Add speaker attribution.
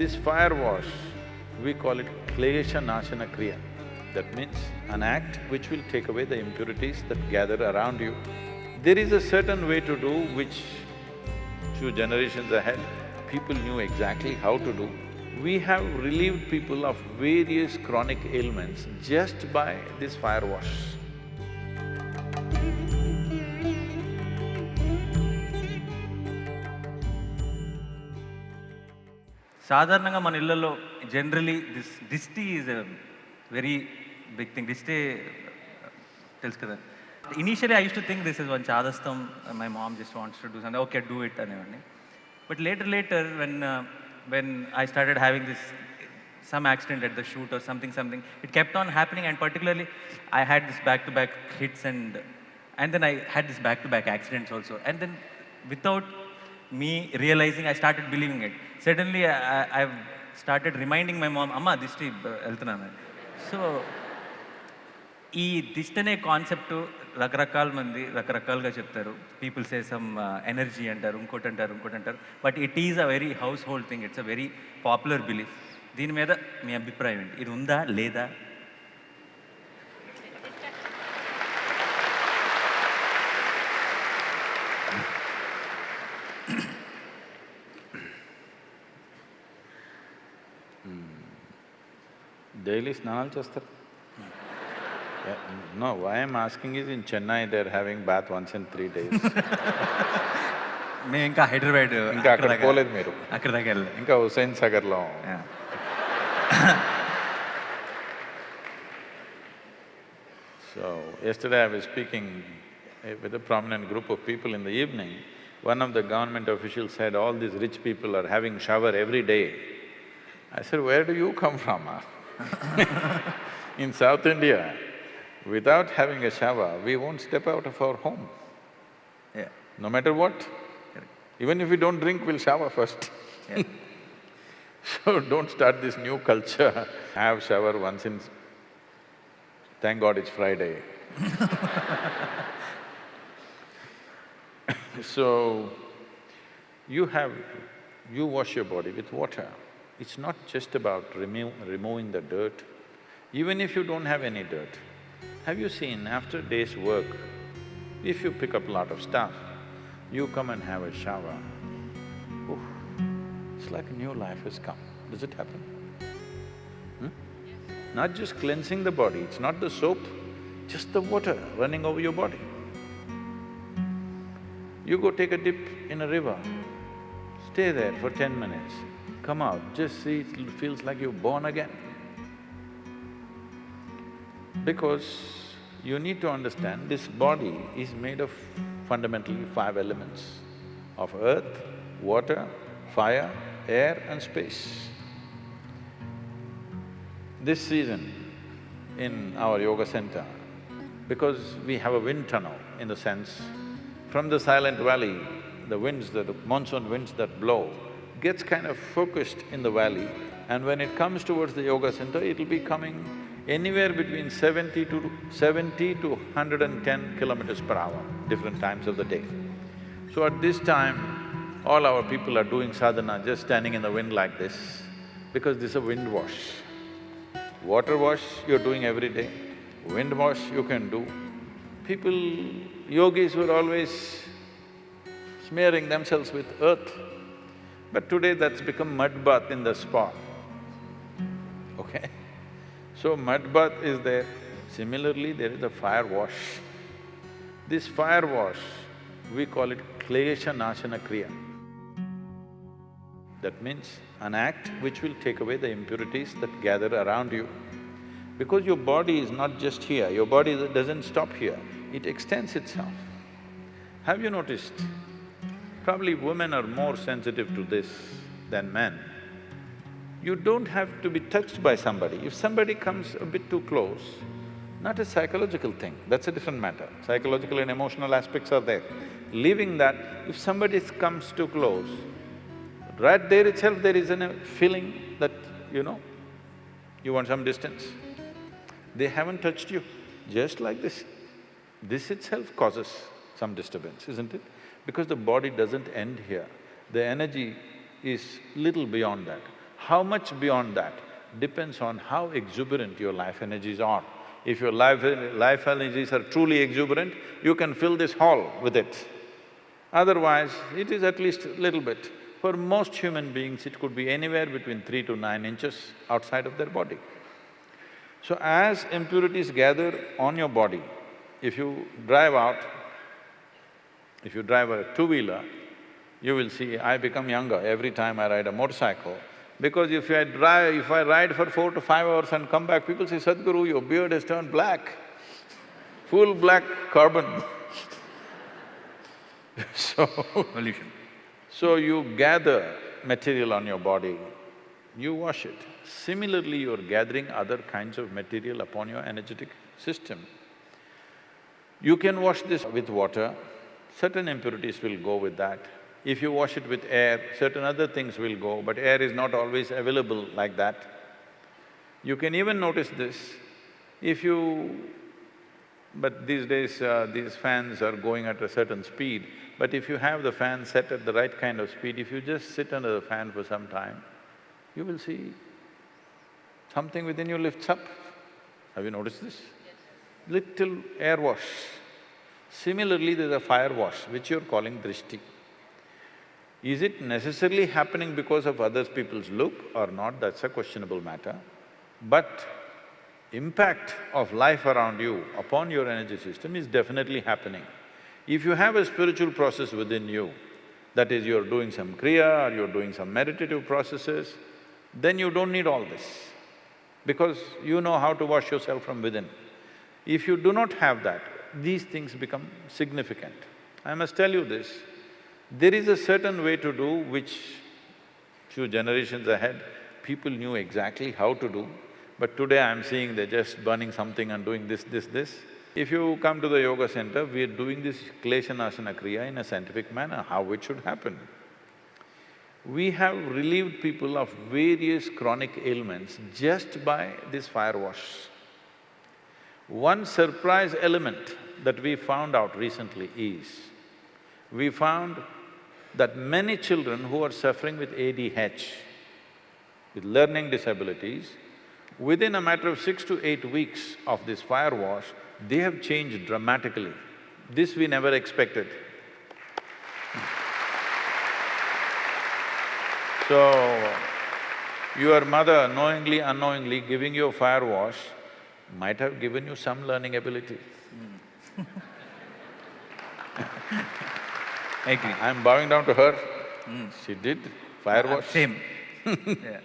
Speaker 1: This fire wash, we call it Klesha Nashana Kriya. That means an act which will take away the impurities that gather around you. There is a certain way to do which few generations ahead, people knew exactly how to do. We have relieved people of various chronic ailments just by this fire wash.
Speaker 2: సాధారణంగా మన ఇళ్ళల్లో generally this దిష్టి is a very big thing దిష్టి తెలుసు కదా initially I use to think this is one చాదస్తం my mom just wants to do something okay do it అనేవాడిని but later later when when I started having this some accident at the shoot or something something it kept on happening and particularly i had this back to back hits and and then i had this back to back accidents also and then without me realizing i started believing it. Suddenly I, i've started reminding my mom amma దిష్టి వెళ్తున్నాను so ఈ దిష్టి అనే concept రకరకాల మంది రకరకాలుగా చెప్తారు. People say some energy అంటారు ఇంకోటి అంటారు ఇంకోటి అంటారు. But it is a very household thing it's a very popular belief దీని మీద మీ అభిప్రాయం ఏంటి? ఇది ఉందా లేదా?
Speaker 1: Daily snanalu చేస్తారు Yeah, No, why I'm asking is in Chennai, they're having bath once in three days.
Speaker 2: మేము ఇంకా హైదరాబాద్
Speaker 1: ఇంకా అక్కడ పోలేదు మీరు.
Speaker 2: అక్కడ దాకా వెళ్ళలేదు
Speaker 1: ఇంకా హుస్సేన్ సాగర్లో
Speaker 2: Yeah.
Speaker 1: So, yesterday I was speaking eh, with a prominent group of people in the evening. One of the government officials said, all these rich people are having shower every day. I said, where do you come from? Ah?" in South India, without having a shower, we won't step out of our home,
Speaker 2: Yeah.
Speaker 1: no matter what.
Speaker 2: Correct.
Speaker 1: Even if we don't drink, we'll shower first.
Speaker 2: Yeah.
Speaker 1: So don't start this new culture, have shower once in… Thank God it's Friday. So, you have… you wash your body with water. It's not just about remo removing the dirt. Even if you don't have any dirt, have you seen after a day's work, if you pick up a lot of stuff, you come and have a shower, oof, it's like a new life has come. Does it happen? Hmm? Not just cleansing the body, it's not the soap, just the water running over your body. You go take a dip in a river, stay there for ten minutes, come out, just see, it feels like you're born again. Because you need to understand, this body is made of fundamentally five elements of earth, water, fire, air and space. This season, in our yoga center, because we have a wind tunnel in the sense, from the silent valley, the winds, the monsoon winds that blow, gets kind of focused in the valley and when it comes towards the yoga center, it'll be coming anywhere between seventy to… seventy to hundred and ten kilometers per hour, different times of the day. So at this time, all our people are doing sadhana just standing in the wind like this, because this is a wind wash. Water wash you're doing every day, wind wash you can do. People, yogis were always smearing themselves with earth, but today that's become mud bath in the spa, okay? So mud bath is there. Similarly, there is a fire wash. This fire wash, we call it Klesha Nashana Kriya. That means an act which will take away the impurities that gather around you. Because your body is not just here, your body doesn't stop here, it extends itself. Have you noticed? Probably women are more sensitive to this than men. You don't have to be touched by somebody. If somebody comes a bit too close, not a psychological thing, that's a different matter. Psychological and emotional aspects are there. Leaving that, if somebody comes too close, right there itself there is a uh, feeling that, you know, you want some distance. They haven't touched you, just like this. This itself causes some disturbance, isn't it? Because the body doesn't end here, the energy is little beyond that. How much beyond that depends on how exuberant your life energies are. If your life, life energies are truly exuberant, you can fill this hall with it. Otherwise, it is at least a little bit. For most human beings, it could be anywhere between three to nine inches outside of their body. So as impurities gather on your body, if you drive out, if you drive a two-wheeler, you will see I become younger every time I ride a motorcycle. Because if I drive… if I ride for four to five hours and come back, people say, Sadhguru, your beard has turned black, full black carbon So,
Speaker 2: Pollution.
Speaker 1: so you gather material on your body, you wash it. Similarly, you're gathering other kinds of material upon your energetic system. You can wash this with water, certain impurities will go with that. If you wash it with air, certain other things will go, but air is not always available like that. You can even notice this, if you… but these days, uh, these fans are going at a certain speed, but if you have the fan set at the right kind of speed, if you just sit under the fan for some time, you will see something within you lifts up. Have you noticed this? Little air wash. Similarly, there's a fire wash, which you're calling drishti. Is it necessarily happening because of other people's look or not, that's a questionable matter. But impact of life around you upon your energy system is definitely happening. If you have a spiritual process within you, that is, you're doing some kriya or you're doing some meditative processes, then you don't need all this, because you know how to wash yourself from within. If you do not have that, these things become significant. I must tell you this, there is a certain way to do which few generations ahead, people knew exactly how to do, but today I'm seeing they're just burning something and doing this, this, this. If you come to the yoga center, we are doing this Klesha Nashana Kriya in a scientific manner, how it should happen. We have relieved people of various chronic ailments just by this fire wash. One surprise element that we found out recently is, we found that many children who are suffering with ADH, with learning disabilities, within a matter of six to eight weeks of this fire wash, they have changed dramatically. This we never expected. So, your mother knowingly, unknowingly giving you a fire wash might have given you some learning ability.
Speaker 2: I hmm. agree.
Speaker 1: I'm bowing down to her. Hmm. She did fire wash.
Speaker 2: Same. yeah.